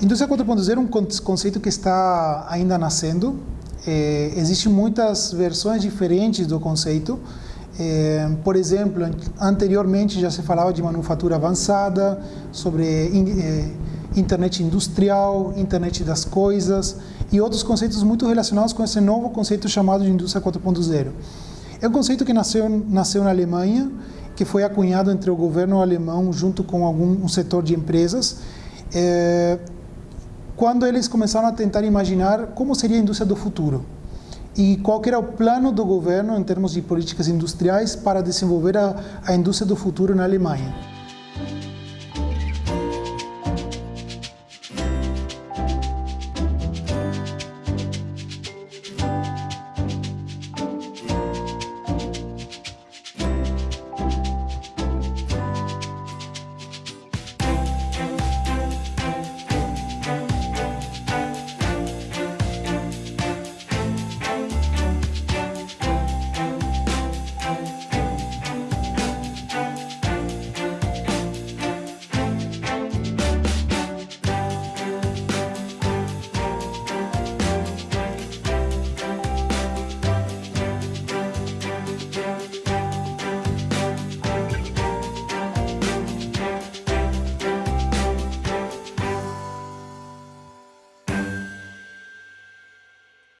Indústria 4.0 é um conceito que está ainda nascendo. É, existem muitas versões diferentes do conceito. É, por exemplo, anteriormente já se falava de manufatura avançada, sobre é, internet industrial, internet das coisas e outros conceitos muito relacionados com esse novo conceito chamado de indústria 4.0. É um conceito que nasceu, nasceu na Alemanha, que foi acunhado entre o governo alemão junto com algum um setor de empresas. É, quando eles começaram a tentar imaginar como seria a indústria do futuro e qual era o plano do governo em termos de políticas industriais para desenvolver a, a indústria do futuro na Alemanha.